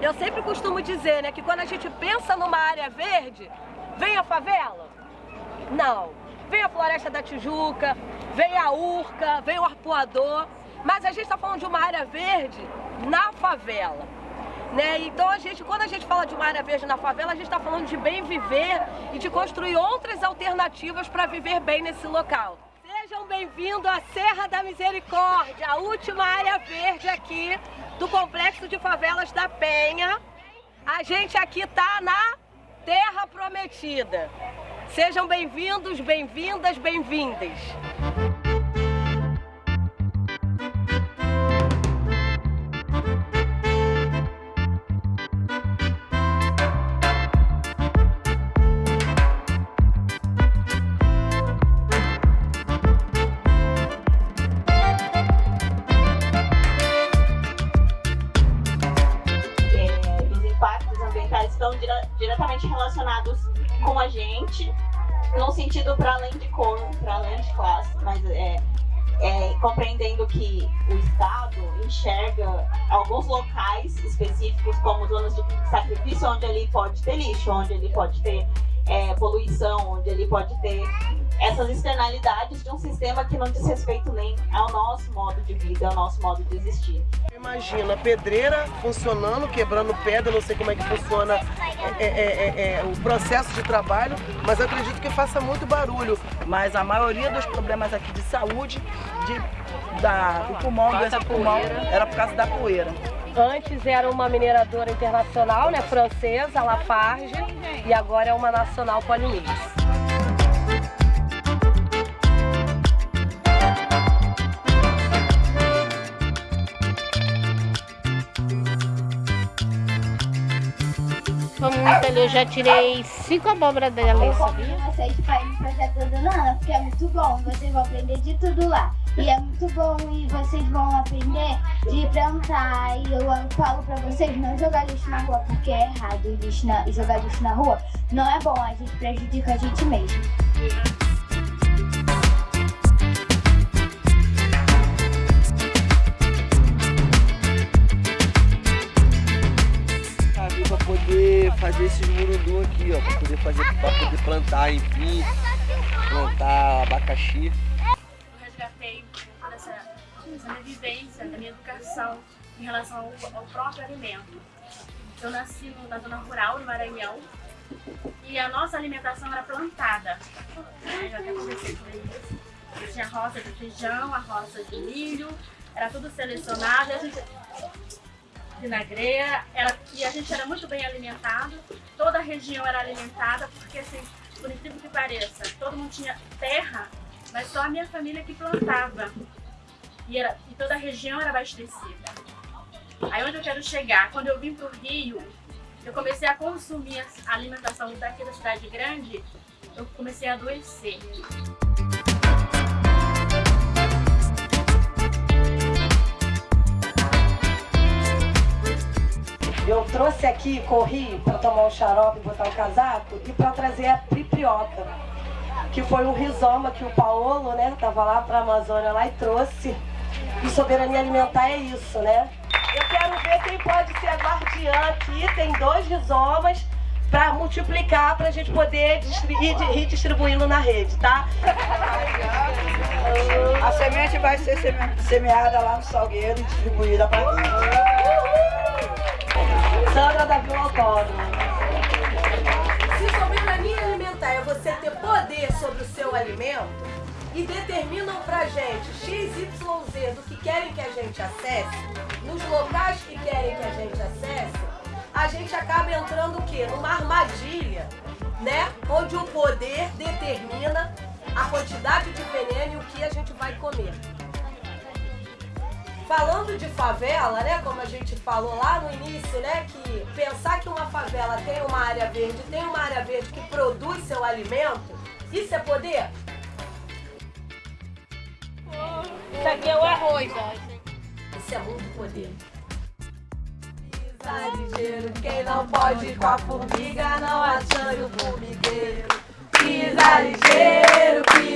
Eu sempre costumo dizer, né, que quando a gente pensa numa área verde, vem a favela? Não. Vem a Floresta da Tijuca, vem a Urca, vem o Arpoador, mas a gente está falando de uma área verde na favela. Né? Então a gente, quando a gente fala de uma área verde na favela, a gente está falando de bem viver e de construir outras alternativas para viver bem nesse local. Sejam bem-vindos à Serra da Misericórdia, a última área verde aqui do Complexo de Favelas da Penha. A gente aqui está na Terra Prometida. Sejam bem-vindos, bem-vindas, bem-vindas. Diretamente relacionados com a gente, no sentido para além de cor, para além de classe, mas é, é, compreendendo que o Estado enxerga alguns locais específicos como zonas de sacrifício, onde ele pode ter lixo, onde ele pode ter é, poluição, onde ele pode ter essas externalidades de um sistema que não diz respeito nem ao nosso modo de vida, ao nosso modo de existir. Imagina a pedreira funcionando, quebrando pedra, não sei como é que funciona é, é, é, é o processo de trabalho, mas acredito que faça muito barulho. Mas a maioria dos problemas aqui de saúde, de, da, do pulmão, doença do pulmão, era por causa da poeira. Antes era uma mineradora internacional, né, francesa, Lafarge, e agora é uma nacional. Foi muito ali, eu já tirei cinco abóboras dela, sabia? Vocês para ir no projeto do Nana, porque é muito bom, vocês vão aprender de tudo lá. E é muito bom e vocês vão aprender de plantar. E eu falo pra vocês não jogar lixo na rua, porque é errado. Lixo na, jogar lixo na rua não é bom, a gente prejudica a gente mesmo. Fazer esses murundum aqui, ó, para poder fazer, para poder plantar enfim, plantar abacaxi resgatei dessa, dessa minha vivência, da minha educação em relação ao, ao próprio alimento. Eu nasci na zona rural, no Maranhão, e a nossa alimentação era plantada. Né? Já até comecei por isso. Eu tinha roça de feijão, a roça de milho, era tudo selecionado, a gente vinagreira, era, e a gente era muito bem alimentado, toda a região era alimentada, porque assim, por incrível que pareça, todo mundo tinha terra mas só a minha família que plantava. E, era, e toda a região era abastecida. Aí onde eu quero chegar? Quando eu vim para o Rio, eu comecei a consumir a alimentação daqui da cidade grande, eu comecei a adoecer. Trouxe aqui, corri para tomar um xarope, botar um casaco e para trazer a priprioca que foi um rizoma que o Paulo, né, tava lá para a Amazônia lá e trouxe. E soberania alimentar é isso, né? Eu quero ver quem pode ser a guardiã aqui. Tem dois rizomas para multiplicar, para a gente poder ir distribuindo na rede, tá? A semente vai ser semeada lá no salgueiro e distribuída para dentro. Sandra da Vila Autônoma é você ter poder sobre o seu alimento e determinam pra gente XYZ do que querem que a gente acesse, nos locais que querem que a gente acesse, a gente acaba entrando o quê? Numa armadilha, né? Onde o poder determina a quantidade de veneno e o que a gente vai comer. Falando de favela, né, como a gente falou lá no início, né, que pensar que uma favela tem uma área verde, tem uma área verde que produz seu alimento, isso é poder? Isso aqui é o arroz, ó. Isso é muito poder. Pisa ligeiro, quem não pode com a formiga não achando o formigueiro. Pisa ligeiro, pisa